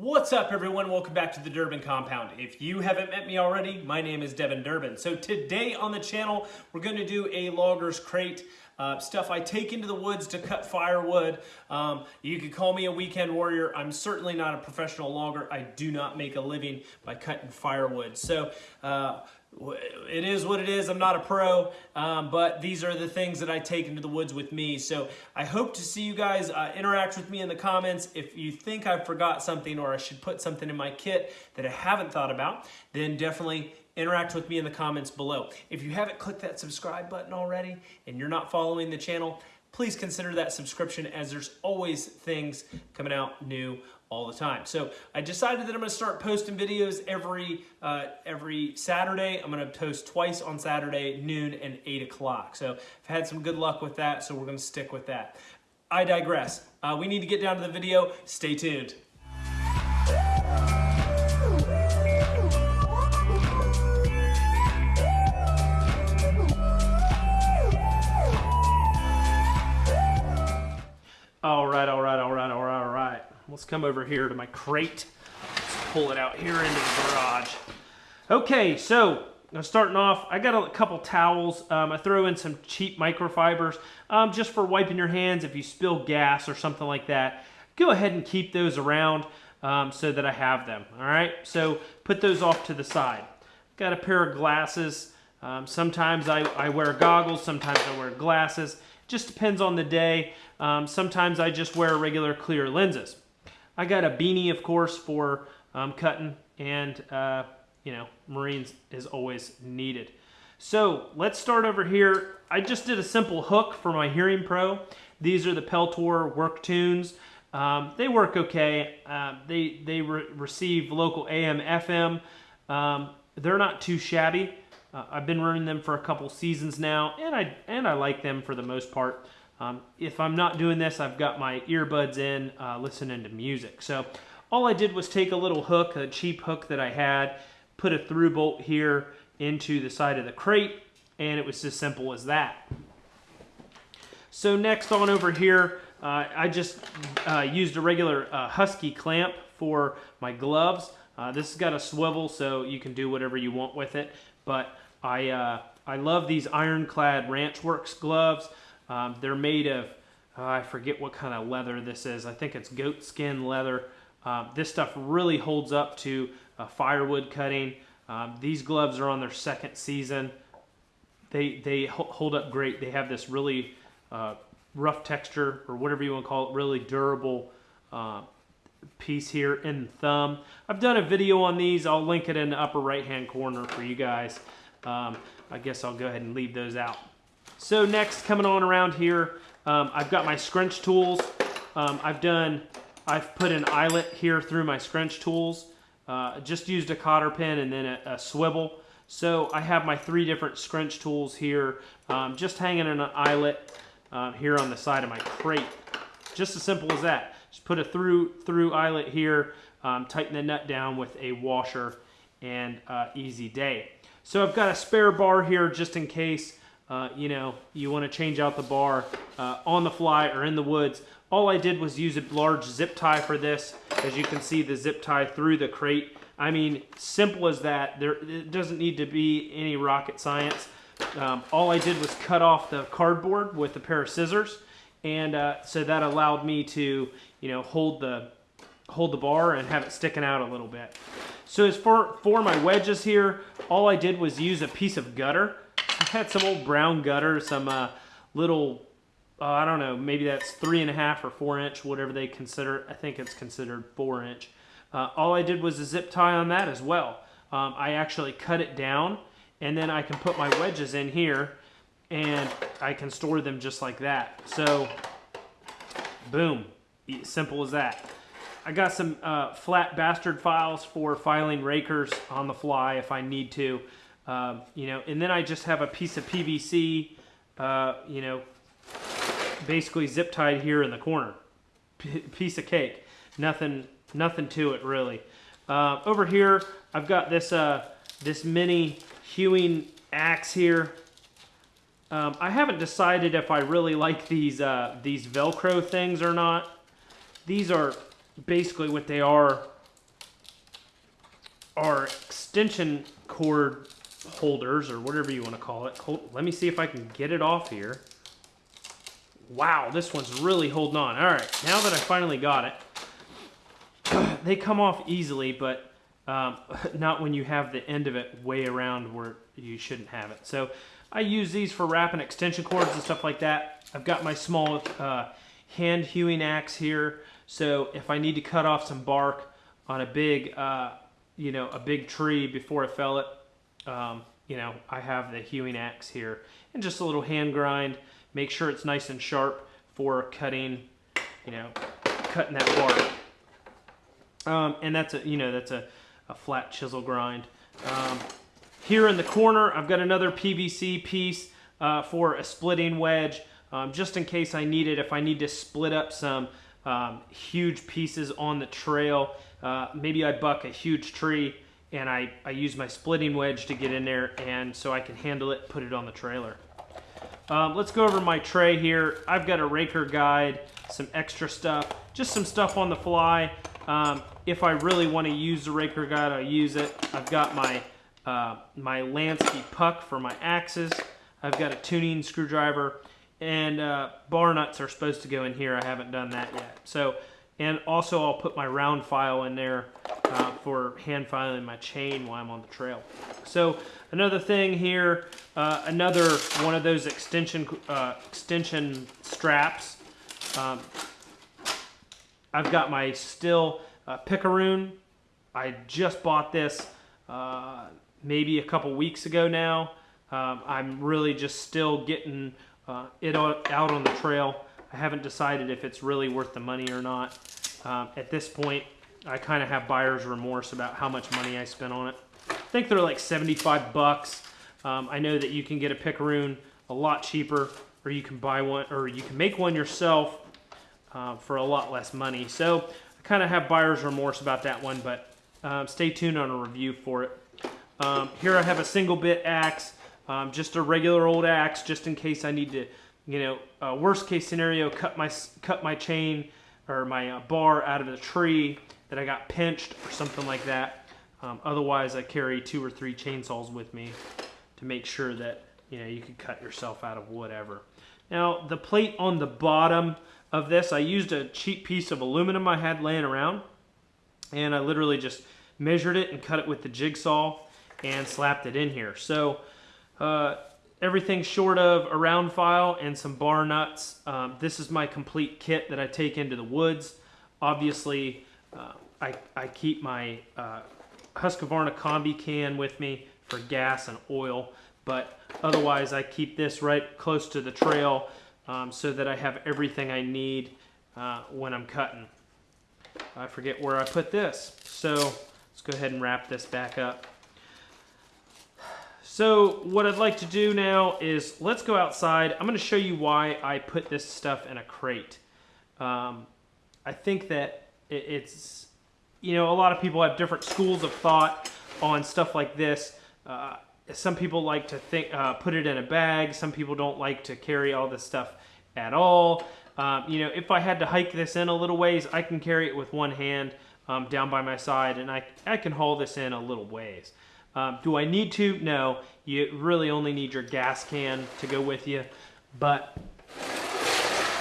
What's up everyone? Welcome back to the Durbin Compound. If you haven't met me already, my name is Devin Durbin. So today on the channel, we're gonna do a logger's crate. Uh, stuff I take into the woods to cut firewood. Um, you could call me a weekend warrior. I'm certainly not a professional logger. I do not make a living by cutting firewood. So uh, it is what it is. I'm not a pro, um, but these are the things that I take into the woods with me. So I hope to see you guys uh, interact with me in the comments. If you think I forgot something or I should put something in my kit that I haven't thought about, then definitely interact with me in the comments below. If you haven't clicked that subscribe button already and you're not following the channel, please consider that subscription as there's always things coming out new all the time. So I decided that I'm gonna start posting videos every uh, every Saturday. I'm gonna post twice on Saturday, noon and eight o'clock. So I've had some good luck with that, so we're gonna stick with that. I digress. Uh, we need to get down to the video. Stay tuned. All right, all right, all right, all right, all right. Let's come over here to my crate. Let's pull it out here into the garage. Okay, so starting off, I got a couple towels. Um, I throw in some cheap microfibers um, just for wiping your hands if you spill gas or something like that. Go ahead and keep those around um, so that I have them. All right, so put those off to the side. Got a pair of glasses. Um, sometimes I, I wear goggles, sometimes I wear glasses. Just depends on the day. Um, sometimes I just wear regular clear lenses. I got a beanie, of course, for um, cutting, and uh, you know, Marines is always needed. So let's start over here. I just did a simple hook for my Hearing Pro. These are the Peltor Work Tunes. Um, they work okay. Uh, they they re receive local AM, FM. Um, they're not too shabby. Uh, I've been running them for a couple seasons now, and I and I like them for the most part. Um, if I'm not doing this, I've got my earbuds in, uh, listening to music. So all I did was take a little hook, a cheap hook that I had, put a through bolt here into the side of the crate, and it was as simple as that. So next on over here, uh, I just uh, used a regular uh, Husky clamp for my gloves. Uh, this has got a swivel, so you can do whatever you want with it. But I, uh, I love these ironclad Ranchworx gloves. Um, they're made of, uh, I forget what kind of leather this is. I think it's goat skin leather. Um, this stuff really holds up to firewood cutting. Um, these gloves are on their second season. They, they hold up great. They have this really uh, rough texture or whatever you want to call it, really durable uh, piece here in the thumb. I've done a video on these. I'll link it in the upper right hand corner for you guys. Um, I guess I'll go ahead and leave those out. So next, coming on around here, um, I've got my scrunch tools. Um, I've done, I've put an eyelet here through my scrunch tools. Uh, just used a cotter pin and then a, a, swivel. So I have my three different scrunch tools here, um, just hanging in an eyelet uh, here on the side of my crate. Just as simple as that. Just put a through through eyelet here, um, tighten the nut down with a washer, and uh, easy day. So I've got a spare bar here just in case uh, you know, you want to change out the bar uh, on the fly or in the woods. All I did was use a large zip tie for this. As you can see, the zip tie through the crate. I mean, simple as that. There, it doesn't need to be any rocket science. Um, all I did was cut off the cardboard with a pair of scissors, and uh, so that allowed me to, you know, hold the hold the bar and have it sticking out a little bit. So as for for my wedges here, all I did was use a piece of gutter had some old brown gutter, some uh, little, uh, I don't know, maybe that's three and a half or four inch, whatever they consider. I think it's considered four inch. Uh, all I did was a zip tie on that as well. Um, I actually cut it down and then I can put my wedges in here and I can store them just like that. So, boom, simple as that. I got some uh, flat bastard files for filing rakers on the fly if I need to. Um, you know, and then I just have a piece of PVC, uh, you know, basically zip tied here in the corner. P piece of cake. Nothing, nothing to it really. Uh, over here, I've got this uh, this mini hewing axe here. Um, I haven't decided if I really like these uh, these Velcro things or not. These are basically what they are are extension cord holders or whatever you want to call it. Hold, let me see if I can get it off here. Wow, this one's really holding on. All right, now that I finally got it, they come off easily, but um, not when you have the end of it way around where you shouldn't have it. So I use these for wrapping extension cords and stuff like that. I've got my small uh, hand hewing axe here. So if I need to cut off some bark on a big, uh, you know, a big tree before I fell it, um, you know, I have the hewing axe here and just a little hand grind. Make sure it's nice and sharp for cutting, you know, cutting that bark. Um, and that's a, you know, that's a, a flat chisel grind. Um, here in the corner, I've got another PVC piece uh, for a splitting wedge, um, just in case I need it. If I need to split up some um, huge pieces on the trail, uh, maybe I buck a huge tree and I, I use my splitting wedge to get in there and so I can handle it, put it on the trailer. Um, let's go over my tray here. I've got a raker guide, some extra stuff, just some stuff on the fly. Um, if I really want to use the raker guide, I use it. I've got my, uh, my Lansky puck for my axes. I've got a tuning screwdriver and uh, bar nuts are supposed to go in here. I haven't done that yet. So, and also I'll put my round file in there uh, for hand filing my chain while I'm on the trail. So another thing here, uh, another one of those extension uh, extension straps. Um, I've got my Stihl uh, Picaroon. I just bought this uh, maybe a couple weeks ago now. Um, I'm really just still getting uh, it out on the trail. I haven't decided if it's really worth the money or not. Um, at this point, I kind of have buyer's remorse about how much money I spent on it. I think they're like 75 bucks. Um, I know that you can get a Picaroon a lot cheaper, or you can buy one, or you can make one yourself uh, for a lot less money. So I kind of have buyer's remorse about that one, but um, stay tuned on a review for it. Um, here I have a single bit axe, um, just a regular old axe, just in case I need to, you know, uh, worst case scenario, cut my cut my chain or my uh, bar out of the tree that I got pinched or something like that. Um, otherwise, I carry two or three chainsaws with me to make sure that you know you can cut yourself out of whatever. Now, the plate on the bottom of this, I used a cheap piece of aluminum I had laying around, and I literally just measured it and cut it with the jigsaw and slapped it in here. So uh, everything short of a round file and some bar nuts. Um, this is my complete kit that I take into the woods. Obviously, uh, I, I keep my uh, Husqvarna combi can with me for gas and oil, but otherwise I keep this right close to the trail um, so that I have everything I need uh, when I'm cutting. I forget where I put this, so let's go ahead and wrap this back up. So what I'd like to do now is let's go outside. I'm going to show you why I put this stuff in a crate. Um, I think that it's, you know, a lot of people have different schools of thought on stuff like this. Uh, some people like to think, uh, put it in a bag. Some people don't like to carry all this stuff at all. Um, you know, if I had to hike this in a little ways, I can carry it with one hand um, down by my side, and I, I can haul this in a little ways. Um, do I need to? No. You really only need your gas can to go with you. But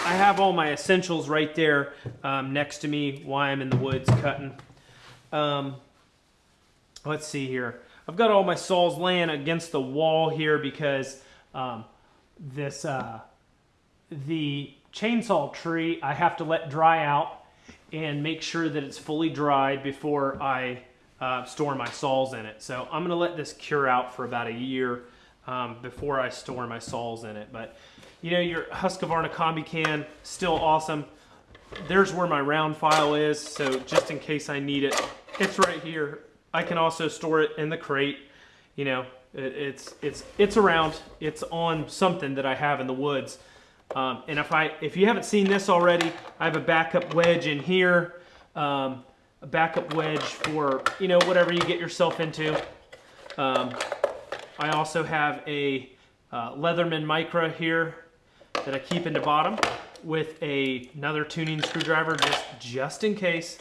I have all my essentials right there um, next to me while I'm in the woods cutting. Um, let's see here. I've got all my saws laying against the wall here because um, this uh, the chainsaw tree I have to let dry out and make sure that it's fully dried before I uh, store my saws in it. So I'm going to let this cure out for about a year um, before I store my saws in it. But you know, your Husqvarna Combi can, still awesome. There's where my round file is, so just in case I need it, it's right here. I can also store it in the crate. You know, it, it's it's it's around. It's on something that I have in the woods. Um, and if I if you haven't seen this already, I have a backup wedge in here. Um, a backup wedge for, you know, whatever you get yourself into. Um, I also have a uh, Leatherman Micra here that I keep in the bottom with a, another tuning screwdriver just, just in case.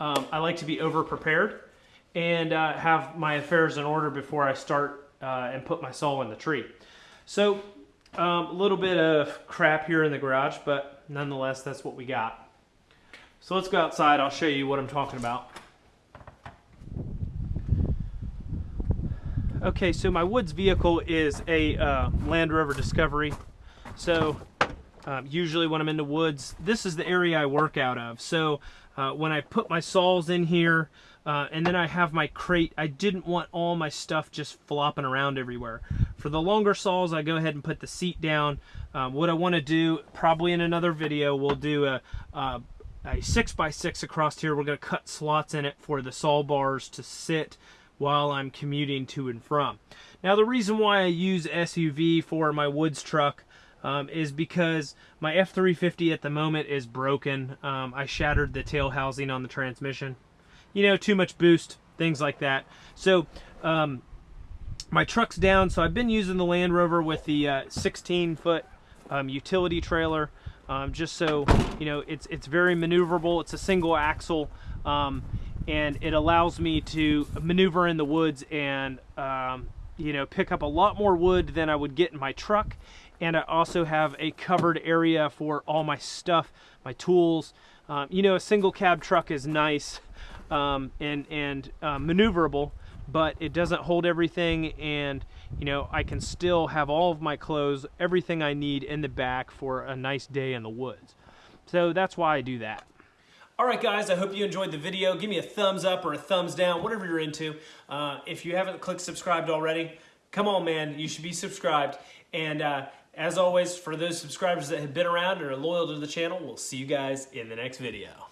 Um, I like to be over prepared. and uh, have my affairs in order before I start uh, and put my saw in the tree. So um, a little bit of crap here in the garage, but nonetheless, that's what we got. So let's go outside. I'll show you what I'm talking about. Okay, so my woods vehicle is a uh, Land Rover Discovery. So um, usually when I'm in the woods, this is the area I work out of. So uh, when I put my saws in here, uh, and then I have my crate, I didn't want all my stuff just flopping around everywhere. For the longer saws, I go ahead and put the seat down. Um, what I want to do, probably in another video, we'll do a, a, a 6 by 6 across here. We're going to cut slots in it for the saw bars to sit while I'm commuting to and from. Now the reason why I use SUV for my woods truck um, is because my F350 at the moment is broken. Um, I shattered the tail housing on the transmission. You know, too much boost, things like that. So um, my truck's down, so I've been using the Land Rover with the uh, 16 foot um, utility trailer. Um, just so you know, it's it's very maneuverable. It's a single axle, um, and it allows me to maneuver in the woods and um, you know pick up a lot more wood than I would get in my truck. And I also have a covered area for all my stuff my tools. Um, you know a single cab truck is nice um, and and uh, maneuverable but it doesn't hold everything. And you know I can still have all of my clothes everything I need in the back for a nice day in the woods so that's why I do that Alright guys, I hope you enjoyed the video. Give me a thumbs up or a thumbs down, whatever you're into. Uh, if you haven't clicked subscribed already, come on man, you should be subscribed. And uh, as always, for those subscribers that have been around and are loyal to the channel, we'll see you guys in the next video.